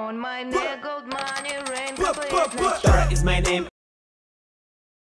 On my neck, gold money, rain, couple is my name